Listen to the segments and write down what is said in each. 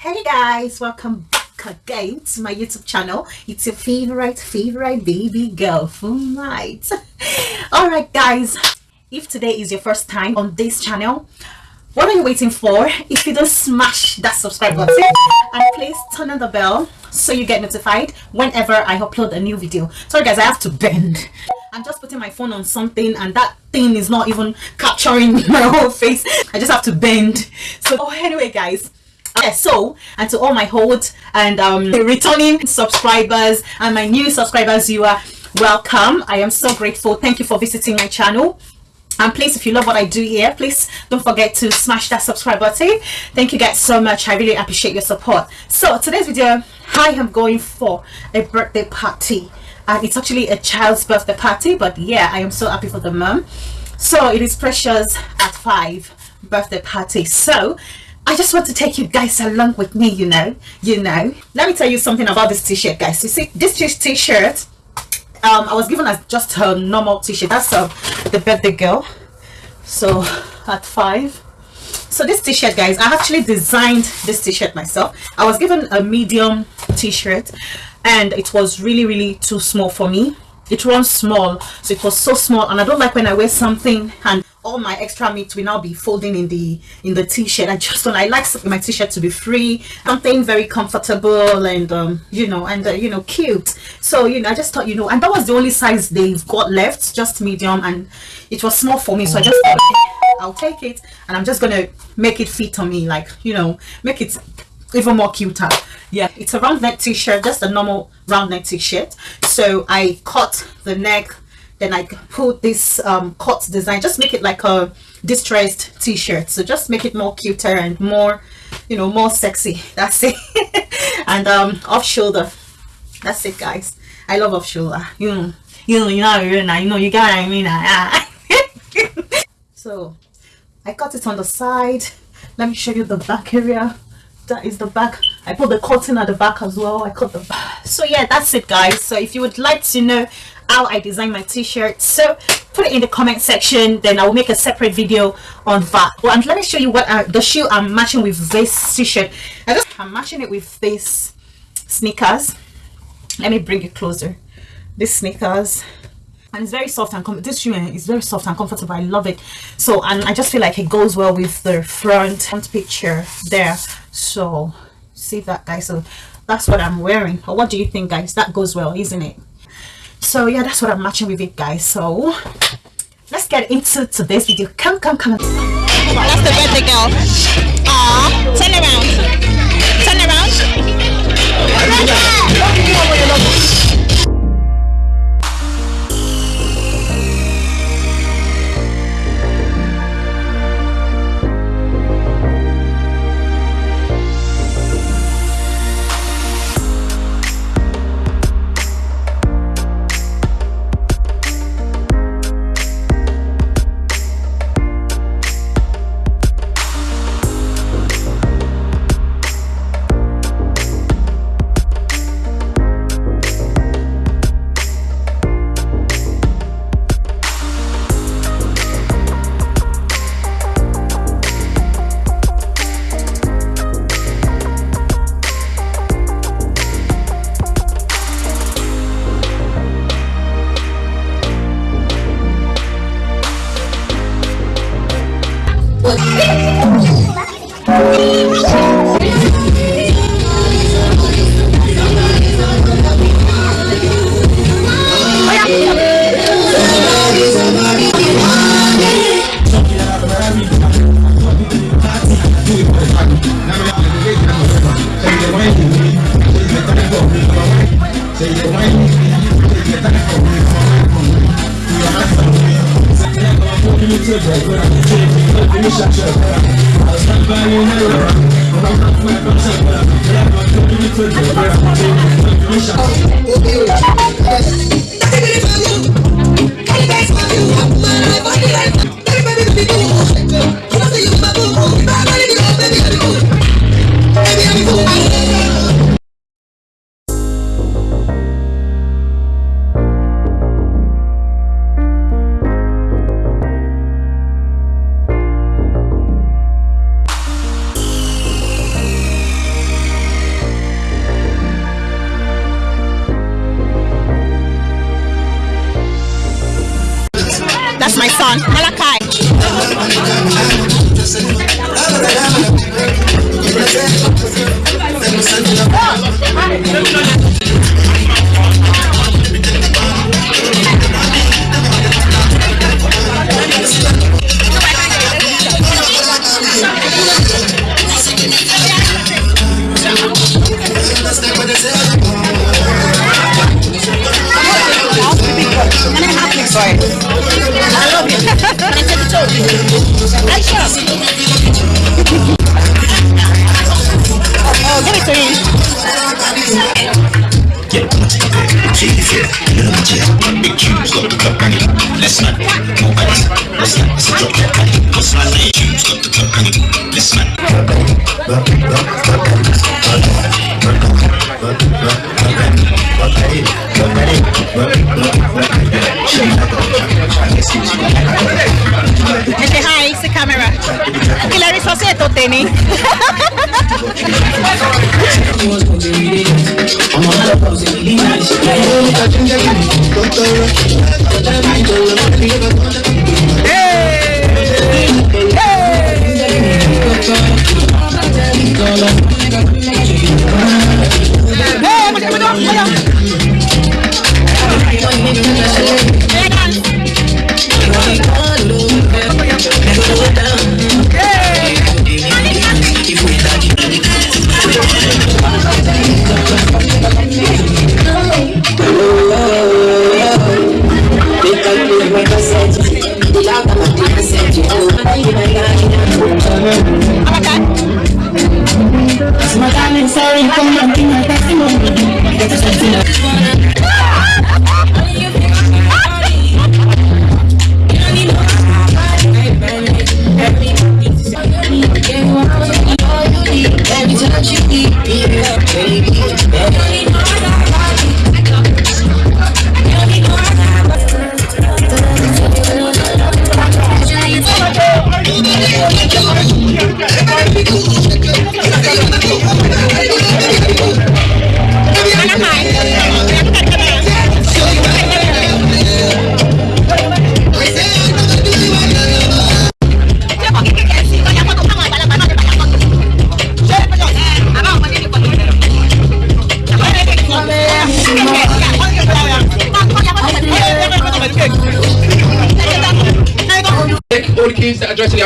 hey guys welcome back again to my youtube channel. It's your favorite favorite baby girl Funlight all right guys if today is your first time on this channel what are you waiting for? If you don't smash that subscribe button and please turn on the bell so you get notified whenever i upload a new video. Sorry guys i have to bend. I'm just putting my phone on something and that thing is not even capturing my whole face. I just have to bend. So oh, anyway guys yeah, so and to all my old and um, returning subscribers and my new subscribers you are welcome. I am so grateful. Thank you for visiting my channel. And please if you love what i do here please don't forget to smash that subscribe button. Thank you guys so much. I really appreciate your support. So today's video i am going for a birthday party. And it's actually a child's birthday party but yeah i am so happy for the mom. So it is precious at five birthday party. So I just want to take you guys along with me, you know, you know. Let me tell you something about this t-shirt, guys. You see, this t-shirt, um, I was given as just a normal t-shirt. That's uh, the birthday girl. So, at five. So this t-shirt, guys, I actually designed this t-shirt myself. I was given a medium t-shirt and it was really, really too small for me. It runs small, so it was so small and I don't like when I wear something and all my extra meat will now be folding in the in the t-shirt. I just don't i like my t-shirt to be free. Something very comfortable and um you know and uh, you know cute. So you know i just thought you know and that was the only size they've got left just medium and it was small for me so i just thought i'll take it and i'm just gonna make it fit on me like you know make it even more cuter. Yeah it's a round neck t-shirt just a normal round neck t-shirt. So i cut the neck then I put this um, cut design just make it like a distressed t-shirt. So just make it more cuter and more you know more sexy. That's it. And um off shoulder. That's it guys. I love off shoulder. You know you know you know you know you know you got what I mean so I cut it on the side. Let me show you the back area that is the back. I put the cotton at the back as well. I cut the back so yeah that's it guys. So if you would like to know how I design my t-shirt so put it in the comment section. Then I'll make a separate video on that. Well and let me show you what I, the shoe I'm matching with this t-shirt. I just I'm matching it with this sneakers. Let me bring it closer. This sneakers and it's very soft and comfortable. this shoe is very soft and comfortable. I love it. So and I just feel like it goes well with the front, front picture there. So see that guys? So that's what I'm wearing. Or what do you think guys? That goes well isn't it? So yeah that's what i'm matching with it guys. So let's get into today's video. Come come come. That's the birthday girl. Ah turn around. Turn around Son? Malachi. Say hi, it's the camera. Hilary Soseto, Teni. Cake,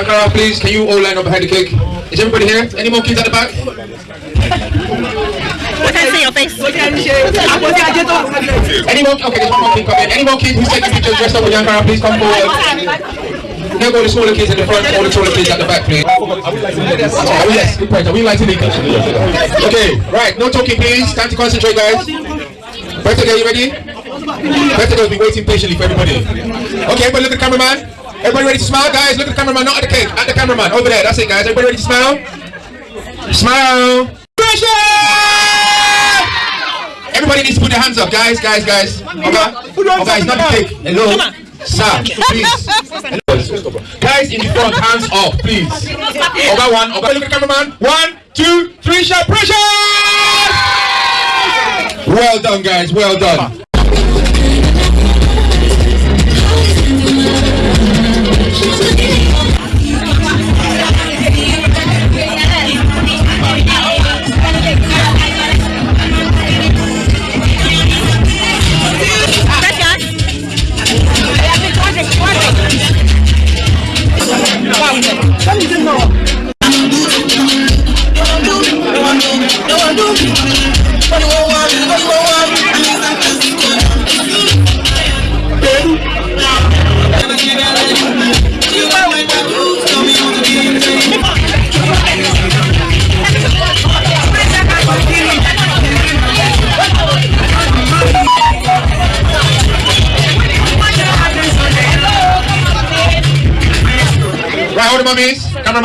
kids that are dressed in the Ankara, please, can you all line up behind the cake? Is everybody here? Any more kids at the back? What can I see your face? Any more? Okay, there's one more kid coming. Any more kids who's taking pictures dressed up with the Ankara, please come forward. Here go the smaller kids in the front, all the taller kids at the back, please. Oh, yes, good point. We like to leave Okay, right, no talking, please. Time to concentrate, guys. Birthday girl, you ready? Birthday girl's been waiting patiently for everybody. Okay, everybody look at the cameraman. Everybody ready to smile, guys? Look at the cameraman, not at the cake, at the cameraman. Over there, that's it, guys. Everybody ready to smile? Smile. Pressure! Everybody needs to put their hands up, guys, guys, guys. Okay? Oh, guys, not the cake. Hello? Sir, please. Guys in the front, hands up, please. Over one, over. Look at the cameraman. One, two, three, sharp pressure! Well done, guys, well done.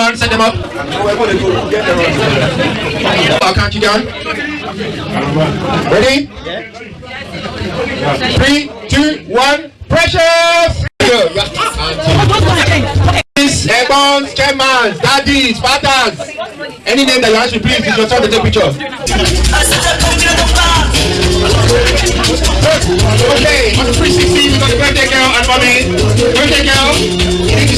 Mummies, set them up. I'll count you down. Ready? Three, two, one, precious! Ebons, Kemans, Daddies, Fathers, any name that you ask me, please, it's your turn to take picture. Okay, on the 360, we got the birthday girl and mommy. Birthday girl, you need to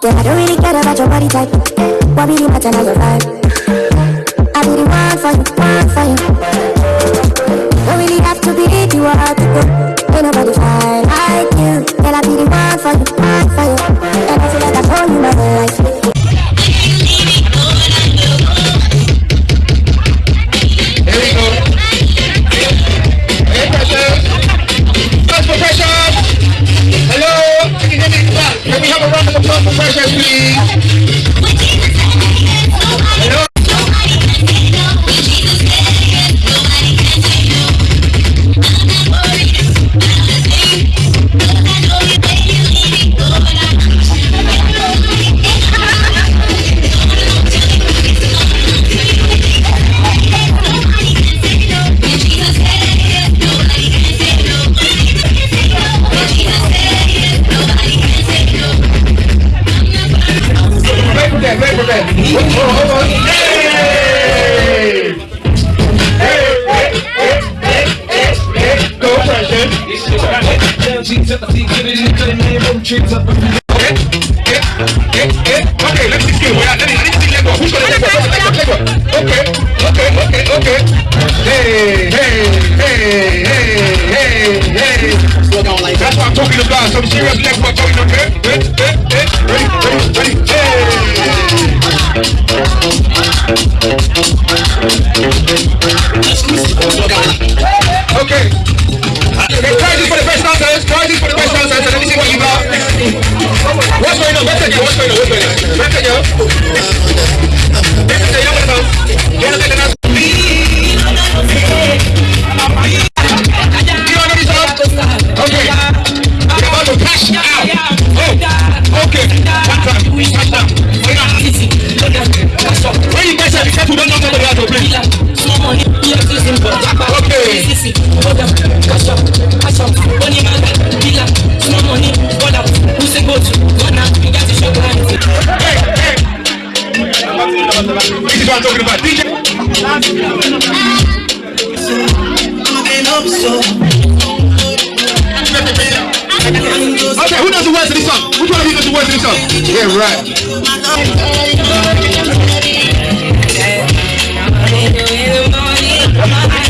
Yeah, I don't really care about your body type. What really matter now your vibe? I be the one for you, one for you. Don't really have to be the one to go. Ain't nobody fine like you. Girl, I be the one for you, one for you. And I feel like I told you my whole life. Hello. You Can we have a round of applause for Precious, please? About. Some serious leg work going on here. Hey, hey, hey. Ready, ready, ready. Hey. Okay. Okay, try this for the best dancers. Try this for the best dancers. and Let me see what you got. What's going on? What's going on? What's going on? What's going on? What's going on? This is the young one. You wanna take the Okay, who knows the words of this song? Which one of you knows the words of this song? Yeah, right. Hi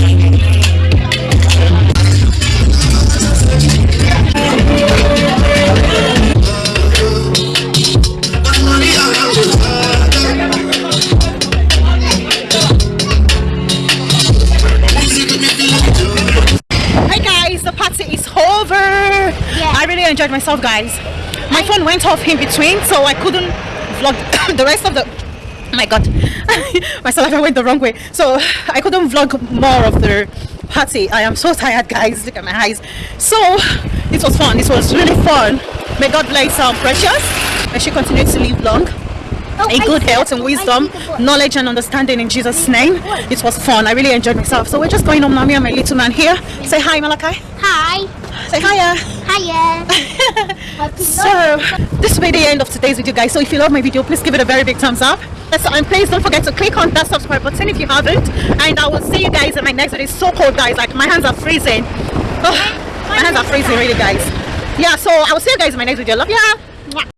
really enjoyed myself, guys. My phone went off in between, so I couldn't vlog the rest of the. Oh my god, my saliva went the wrong way. So I couldn't vlog more of the party. I am so tired, guys. Look at my eyes. So it was fun. It was really fun. May God bless our Precious. May she continue to live long. in good health and wisdom, knowledge and understanding in Jesus' name. It was fun. I really enjoyed myself. So we're just going home now. Me and my little man here. Say hi, Malachi. Hi. Say hiya. So this will be the end of today's video, guys. So if you love my video, please give it a very big thumbs up. Yes, and please don't forget to click on that subscribe button if you haven't. And I will see you guys in my next video. It's so cold, guys. Like my hands are freezing. Oh, my hands are freezing, really, guys. Yeah. So I will see you guys in my next video. Love ya.